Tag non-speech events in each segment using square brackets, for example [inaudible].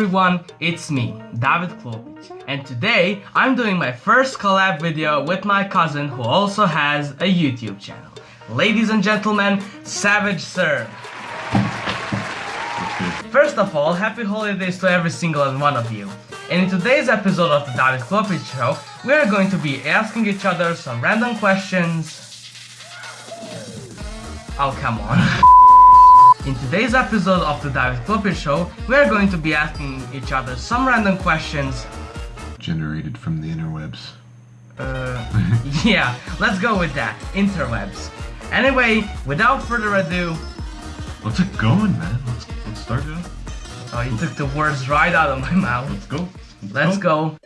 Everyone, it's me, David Klopic, and today I'm doing my first collab video with my cousin who also has a YouTube channel. Ladies and gentlemen, Savage Sir. First of all, happy holidays to every single one of you. And in today's episode of the David Klopic Show, we are going to be asking each other some random questions. Oh, come on. [laughs] In today's episode of the David Klopic Show, we are going to be asking each other some random questions. Generated from the interwebs. Uh, [laughs] yeah, let's go with that. Interwebs. Anyway, without further ado, Let's get going, man. Let's, let's start it up. oh, you took the words right out of my mouth. Let's go. Let's go.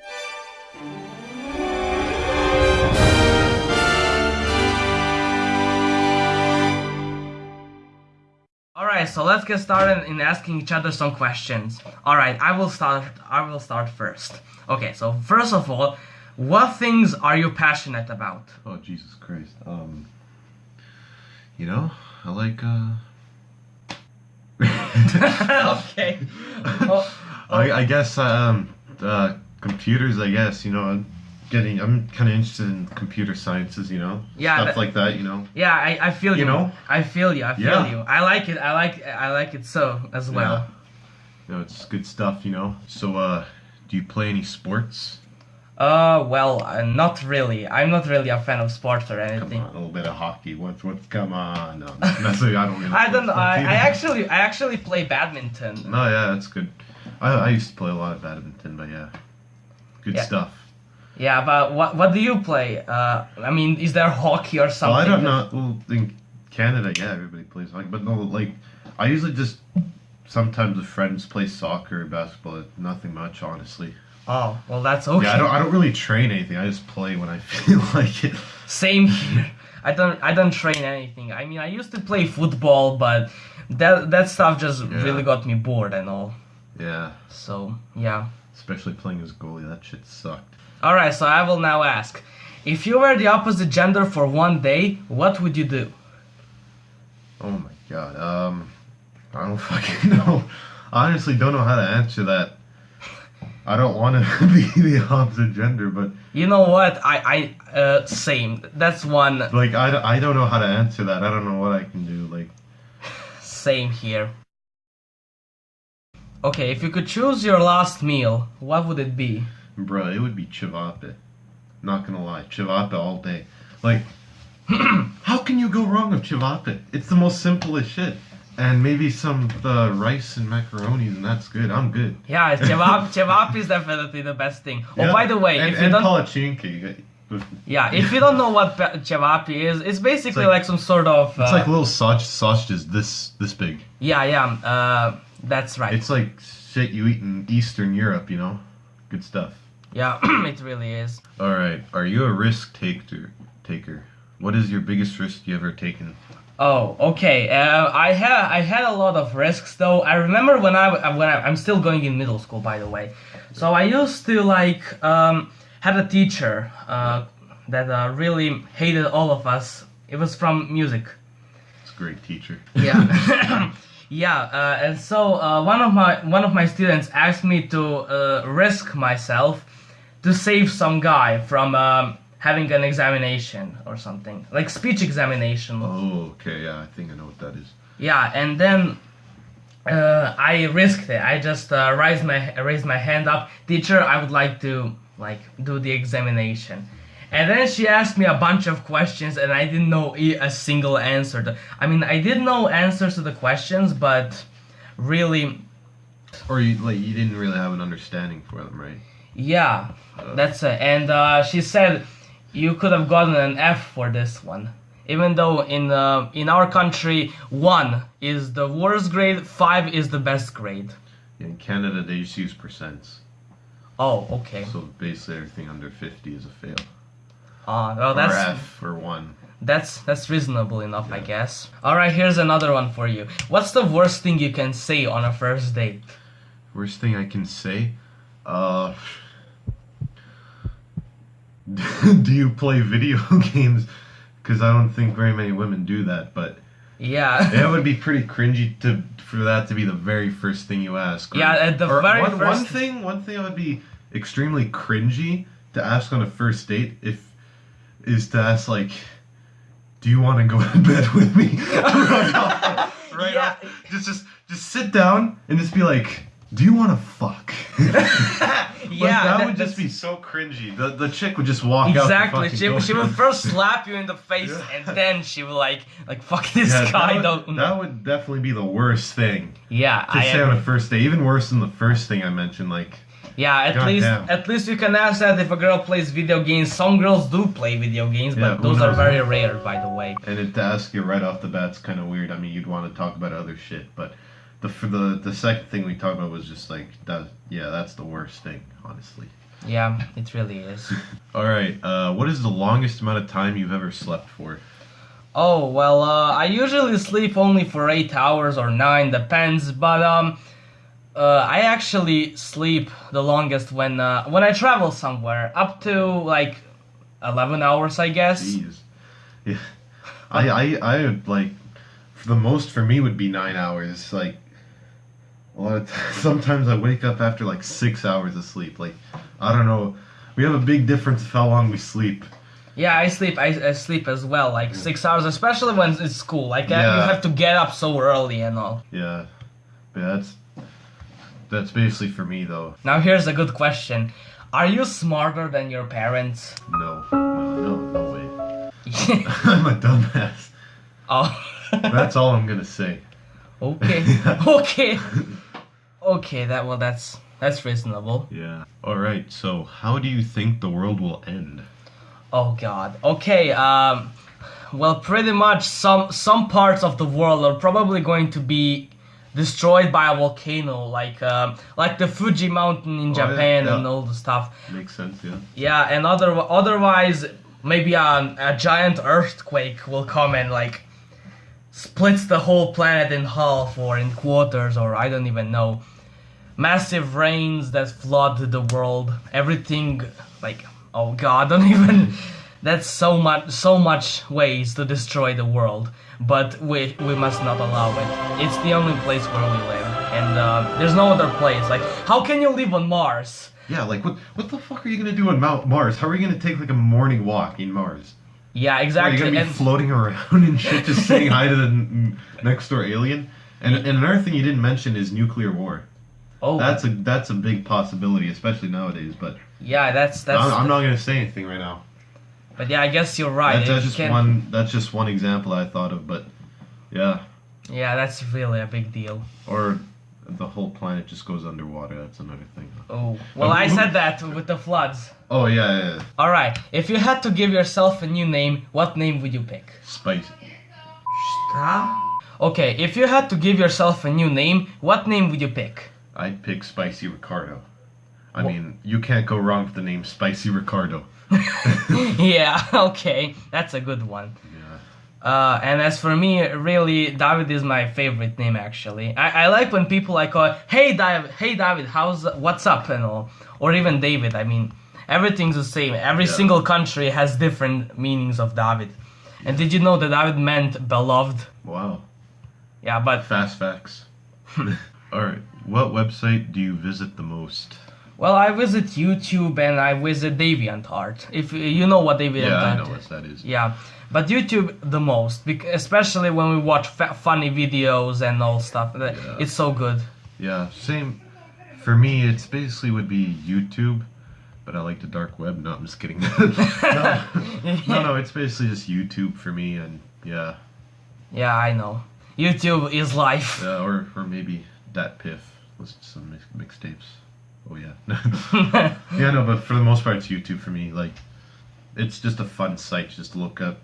Alright, so let's get started in asking each other some questions. Alright, I will start I will start first. Okay, so first of all, what things are you passionate about? Oh, Jesus Christ. Um, you know, I like, uh... [laughs] okay. Oh, [laughs] I, I guess, um, uh, computers, I guess, you know, getting, I'm kind of interested in computer sciences, you know? Yeah, Stuff that- like that, you know? yeah, I, I feel you. You know? I feel you. I feel Yeah. you. I like it. I like I like it so as well. You know, it's good stuff, you know? So, uh, do you play any sports? Uh, well, uh, not really. I'm not really a fan of sports or anything. Come on, a little bit of hockey. What's, what's, come on. No, I don't really [laughs] I don't. I, I actually, I actually play badminton. No, yeah, that's good. I, I used to play a lot of badminton, but yeah, good Yeah. stuff. Yeah, but what what do you play? Uh, I mean, is there hockey or something? Well? I don't know. Well, in Canada, yeah, everybody plays hockey, but no, like I usually just sometimes with friends play soccer or basketball. Nothing much, honestly. Oh, well, that's okay. Yeah, I don't. I don't really train anything. I just play when I [laughs] feel like it. Same here. I don't. I don't train anything. I mean, I used to play football, but that that stuff just Yeah. really got me bored and all. Yeah, So yeah. especially playing as goalie. That shit sucked. All right. So I will now ask: If you were the opposite gender for one day, what would you do? Oh my god. Um, I don't [laughs] fucking know. I honestly don't know how to answer that. I don't want to [laughs] be the opposite gender, but You know what? I I uh same. That's one like I, don't- I don't know how to answer that. I don't know what I can do. Like same here. Okay, if you could choose your last meal, what would it be? Bro, it would be chivape. Not gonna lie, chivape all day. Like, [clears throat] how can you go wrong with chivape? It's the most simplest shit. And maybe some uh, rice and macaronis, and that's good. I'm good. Yeah, [laughs] cevap cevap is definitely the best thing. Oh, Yeah. by the way, and, if you and don't. Yeah, if you don't know what pe- cevap is, it's basically like- like, some sort of uh, like little sausage, sausages this this big. yeah, yeah. Uh, that's right. It's like shit you eat in Eastern Europe, you know. Good stuff. yeah, [clears throat] it really is. All right, are you a risk taker? Taker. What is your biggest risk you ever taken? Oh, okay. Uh, I had I had a lot of risks though. I remember when I when I, I'm still going in middle school, by the way. So I used to like um, had a teacher uh, that uh, really hated all of us. It was from music. It's a great teacher. Yeah. [laughs] [laughs] yeah, uh, and so uh, one of my one of my students asked me to uh, risk myself to save some guy from um, having an examination or something, like speech examination. Oh, okay, yeah, I think I know what that is. Yeah, and then uh, I risked it. I just uh, raised my raised my hand up, teacher. I would like to like do the examination. And then she asked me a bunch of questions, and I didn't know a single answer. To, I mean, I did know answers to the questions, but really, Or you like you didn't really have an understanding for them, right? yeah, that's it. And uh, she said you could have gotten an F for this one, even though in uh, in our country one is the worst grade, five is the best grade. In Canada, they just use percents, Oh, okay. so basically everything under fifty is a fail. Uh, well, or that's F or one. that's that's reasonable enough, I guess. All right, here's another one for you. What's the worst thing you can say on a first date? Worst thing I can say, uh, [laughs] do you play video [laughs] games? Because I don't think very many women do that. But Yeah. [laughs] It would be pretty cringy to for that to be the very first thing you ask. Yeah, at the Or very one, one first- thing, one thing that would be extremely cringy to ask on a first date if is to ask like, "Do you want to go [laughs] to bed with me?" [laughs] right off, right Yeah. off. Just, just, just sit down and just be like, "Do you want to fuck?" [laughs] Like, yeah, that, that- would just be so cringy. The the chick would just walk out. Exactly. She, she would first slap you in the face Yeah. and then she would like like fuck this Yeah, guy. that, don't would, that would definitely be the worst thing yeah, to I say on agree. a first day, Even worse than the first thing I mentioned. Like, Yeah, at God least damn. at least you can ask that if a girl plays video games. Some girls do play video games, Yeah, but those are very rare, by the way. and it, to ask you right off the bat's kind of weird. I mean, you'd want to talk about other shit, but the for the the second thing we talked about was just like that. Yeah, that's the worst thing, honestly. Yeah, it really is. [laughs] All right, uh, what is the longest amount of time you've ever slept for? Oh well, uh, I usually sleep only for eight hours or nine, depends. But um, uh, I actually sleep the longest when uh, when I travel somewhere, up to like eleven hours, I guess. Jeez. Yeah, I I I would like the most for me would be nine hours. Like a lot of t- [laughs] sometimes I wake up after like six hours of sleep. Like I don't know. We have a big difference of how long we sleep. Yeah, I sleep. I, I sleep as well, like six hours, especially when it's school. Like uh, you have to get up so early and all. Yeah, yeah. That's that's basically for me though. Now here's a good question: Are you smarter than your parents? No, no, no, no way. [laughs] I'm a dumbass. oh. That's all I'm gonna say. okay. [laughs] okay. Okay. That well, that's that's reasonable. Yeah. All right. So, how do you think the world will end? Oh God. Okay. Um. Well, pretty much some some parts of the world are probably going to be destroyed by a volcano, like um, like the Fuji mountain in Oh, yeah, Japan yeah. and all the stuff. Makes sense. Yeah. Yeah, and other otherwise maybe a, a giant earthquake will come and like splits the whole planet in half or in quarters or I don't even know. Massive rains that flood the world. Everything like oh god, I [laughs] don't even that's so much so much ways to destroy the world. But we we must not allow it. It's the only place where we live. And uh, there's no other place. Like how can you live on Mars? Yeah. Like, what what the fuck are you gonna do on Mount Mars? How are you gonna take like a morning walk in Mars? Yeah, exactly. Are you gonna be and- floating around and shit, just saying hi to the next door alien? And, and another thing you didn't mention is nuclear war. oh, That's a that's a big possibility, especially nowadays. But yeah, that's that's. I'm, I'm not gonna say anything right now. But yeah, I guess you're right. That's, just one. That's just one example I thought of. But yeah, Yeah, that's really a big deal. or the whole planet just goes underwater. That's another thing. Oh, well, I said [laughs] that with the floods. Oh yeah, yeah, yeah. All right, if you had to give yourself a new name, what name would you pick? spicy. Okay, if you had to give yourself a new name, what name would you pick? I'd pick Spicy Ricardo. I Wha- mean, you can't go wrong with the name Spicy Ricardo. [laughs] yeah, okay, that's a good one. Yeah. Uh, and as for me, really, David is my favorite name. Actually, I, I like when people like call, "Hey David, hey David, how's what's up?" and all, or even David. I mean, everything's the same. Every Yeah. single country has different meanings of David. And did you know that David meant beloved? Wow. Yeah, but Fast facts. [laughs] All right. What website do you visit the most? Well, I visit YouTube and I visit DeviantArt. If you know what DeviantArt Yeah, I know what that is. Yeah, but YouTube the most, especially when we watch fa- funny videos and all stuff. Yeah. It's so good. Yeah, same. For me, it's basically would be YouTube, but I like the dark web. No, I'm just kidding. [laughs] no, [laughs] no, no, it's basically just YouTube for me, and yeah, Yeah, I know. YouTube is life. uh, or or maybe that piff. Listen to some mix, mixtapes. Oh yeah, [laughs] yeah, no, but for the most part, it's YouTube for me. Like, it's just a fun site just to look up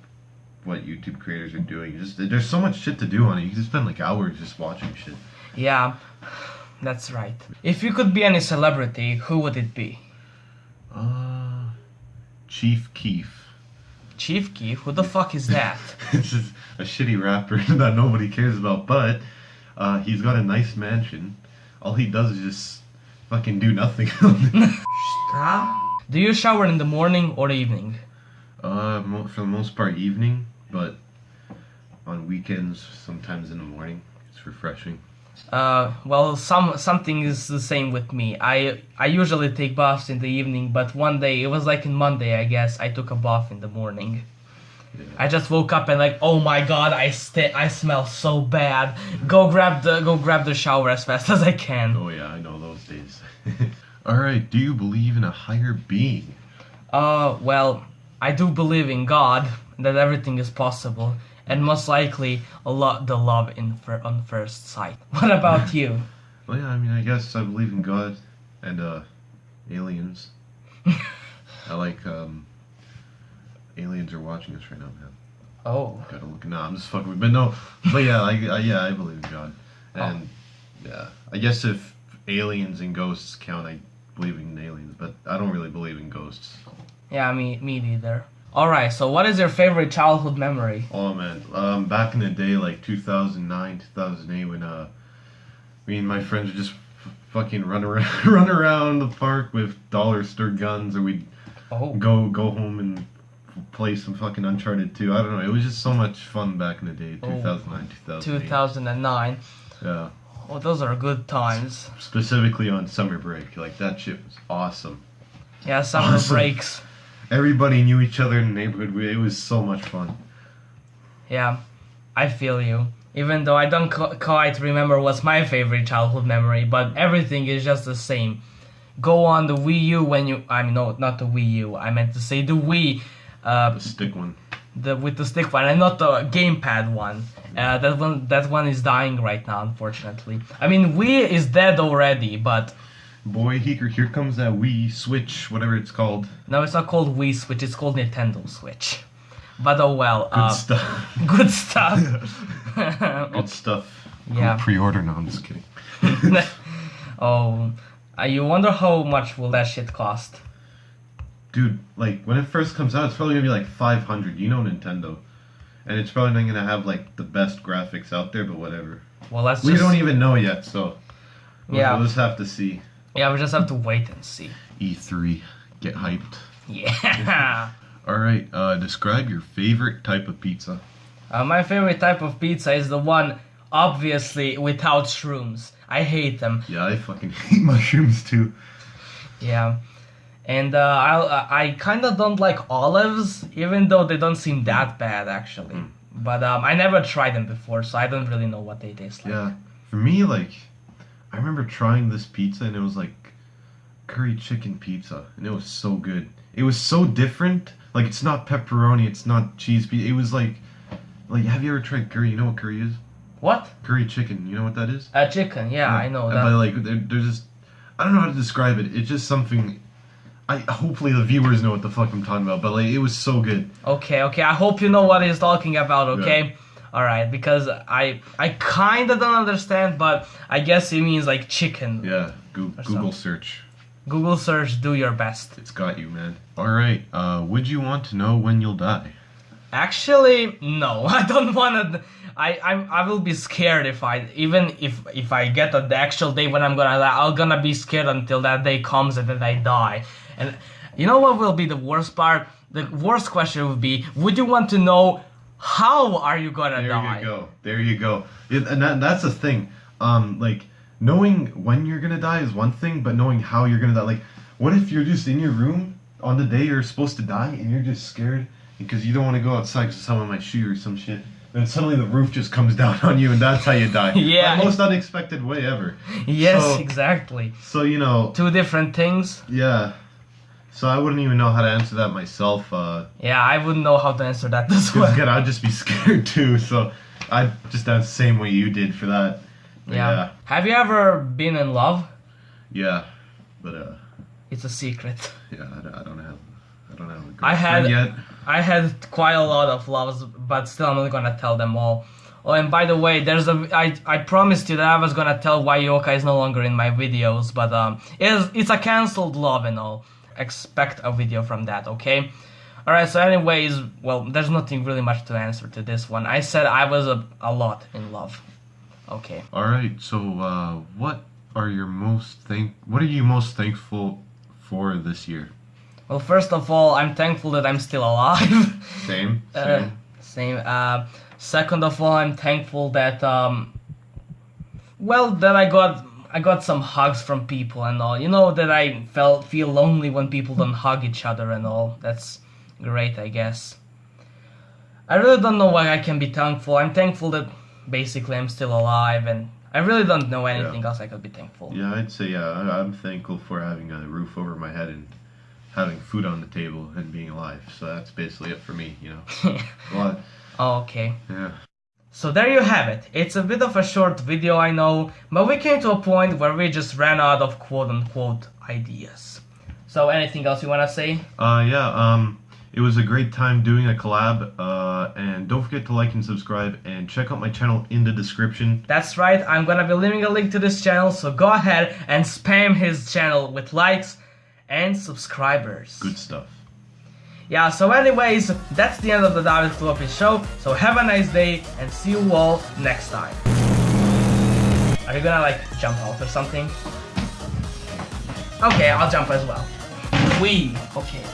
what YouTube creators are doing. Just there's so much shit to do on it. You can spend like hours just watching shit. yeah, that's right. If you could be any celebrity, who would it be? Uh, Chief Keef. Chief Keef? Who the fuck is that? [laughs] it's just a shitty rapper [laughs] that nobody cares about, but uh, he's got a nice mansion. All he does is just fucking do nothing. [laughs] Do you shower in the morning or evening? uh, mo- for the most part, evening, but on weekends, sometimes in the morning. It's refreshing. Uh, well, some something is the same with me. I I usually take baths in the evening, but one day it was like in Monday, I guess. I took a bath in the morning. Yeah. I just woke up and like, oh my god, I st- I smell so bad. Go grab the go grab the shower as fast [laughs] as I can. Oh yeah, I know those. [laughs] All right. Do you believe in a higher being? Uh, well, I do believe in God that everything is possible, and most likely a lot the love in fir- on first sight. [laughs] What about you? [laughs] Well, yeah. I mean, I guess I believe in God and uh, aliens. I like um, aliens are watching us right now, man. Oh, Gotta look. Nah, I'm just fucking. with- But no. But yeah, I, I yeah, I believe in God, and yeah, I guess if aliens and ghosts count, I believe in aliens, but I don't really believe in ghosts. yeah, me me neither. All right, so what is your favorite childhood memory? Oh man, um, back in the day, like 2009, 2008, when uh, me and my friends would just f- fucking run around, [laughs] run around the park with dollar store guns, or we'd Oh, go go home and play some fucking Uncharted 2. I don't know. It was just so much fun back in the day, Oh. 2009, 2008. 2009. Yeah, Oh, those are good times. specifically on summer break, like that shit was awesome. Yeah, summer Awesome. breaks. Everybody knew each other in the neighborhood. It was so much fun. Yeah, I feel you. Even though I don't qu- quite remember what's my favorite childhood memory, but everything is just the same. Go on the Wii U when you. I mean, no, not the Wii U. I meant to say the Wii, uh, The stick one. The with the stick one, and not the gamepad one. Uh, that one, that one is dying right now, unfortunately. I mean, Wii is dead already, but Boy, here, here comes that Wii Switch, whatever it's called. no, it's not called Wii Switch. It's called Nintendo Switch. But oh well. Good uh, stuff. [laughs] Good stuff. [laughs] Good stuff. [laughs] Yeah. Go Pre-order? No, I'm just kidding. oh, uh, you wonder how much will that shit cost? Dude, like when it first comes out, it's probably gonna be like 500. You know Nintendo, and it's probably not gonna have like the best graphics out there, but whatever. Well, let's We just don't even know yet, so we'll, Yeah. we'll just have to see. yeah, we just have to wait and see. E3, get hyped. Yeah. [laughs] All right, uh, describe your favorite type of pizza. uh, my favorite type of pizza is the one obviously without shrooms. I hate them. Yeah, I fucking [laughs] hate mushrooms too. Yeah. And uh, uh, I kind of don't like olives, even though they don't seem that bad actually. Mm. But um, I never tried them before, so I don't really know what they taste like. Yeah, for me, like, I remember trying this pizza and it was like curry chicken pizza, and it was so good. It was so different. Like, it's not pepperoni, it's not cheese pizza. It was like, like, have you ever tried curry? You know what curry is? What? Curry chicken. You know what that is? Uh, chicken. Yeah, I know that. But like, they're just, I don't know how to describe it. It's just something. I hopefully the viewers know what the fuck I'm talking about. But like, it was so good. Okay, okay. I hope you know what he's talking about. Okay. All right, because I I kind of don't understand, but I guess it means like chicken. Yeah, Or Google something. search. Google search, do your best. It's got you, man. All right. Uh, would you want to know when you'll die? Actually, no. [laughs] I don't want to. I, I I will be scared if I even if if I get the actual day when I'm gonna die. I'm gonna be scared until that day comes and then I die. And you know what will be the worst part? The worst question would be: Would you want to know how are you gonna There die? There you go. There you go. It, and that, that's the thing. Um, like knowing when you're gonna die is one thing, but knowing how you're gonna die. Like, what if you're just in your room on the day you're supposed to die, and you're just scared because you don't want to go outside because someone might shoot you or some shit. Then suddenly the roof just comes [laughs] down on you, and that's how you die. [laughs] Yeah. The most unexpected way ever. Yes, So- exactly. So you know, Two different things. yeah. So I wouldn't even know how to answer that myself. Uh, Yeah, I wouldn't know how to answer that as well. again, I'd just be [laughs] scared too. So I'd just the same way you did for that. But Yeah. Have you ever been in love? Yeah, but uh, It's a secret. yeah, I, don't- I don't have, I don't have a I had- yet. I had quite a lot of loves, but still I'm not gonna tell them all. Oh, and by the way, there's a I I promised you that I was gonna tell why Yoka is no longer in my videos, but um, it's it's a cancelled love and all. Expect a video from that, okay? All right. So, anyways, well, there's nothing really much to answer to this one. I said I was a, a lot in love. Okay. All right. So, uh, what are your most thank? What are you most thankful for this year? Well, first of all, I'm thankful that I'm still alive. [laughs] Same. [laughs] Uh, Same. Same. Uh, second of all, I'm thankful that um, well, that I got I got some hugs from people and all. You know that I felt feel lonely when people don't hug each other and all. That's great, I guess. I really don't know why I can be thankful. I'm thankful that basically I'm still alive and I really don't know anything Yeah. else I could be thankful. Yeah, I'd say yeah. I- I'm thankful for having a roof over my head and having food on the table and being alive. So that's basically it for me. You know. [laughs] Well, oh, okay. yeah. So there you have it. It's a bit of a short video, I know, but we came to a point where we just ran out of quote unquote ideas. So anything else you wanna say? Uh, yeah. Um, it was a great time doing a collab. Uh, and don't forget to like and subscribe and check out my channel in the description. That's right, I'm gonna be leaving a link to this channel, so go ahead and spam his channel with likes and subscribers. Good stuff yeah, so anyways, that's the end of the David Klopi show, so have a nice day, and see you all next time. Are you gonna, like, jump off or something? Okay, I'll jump as well. We, okay.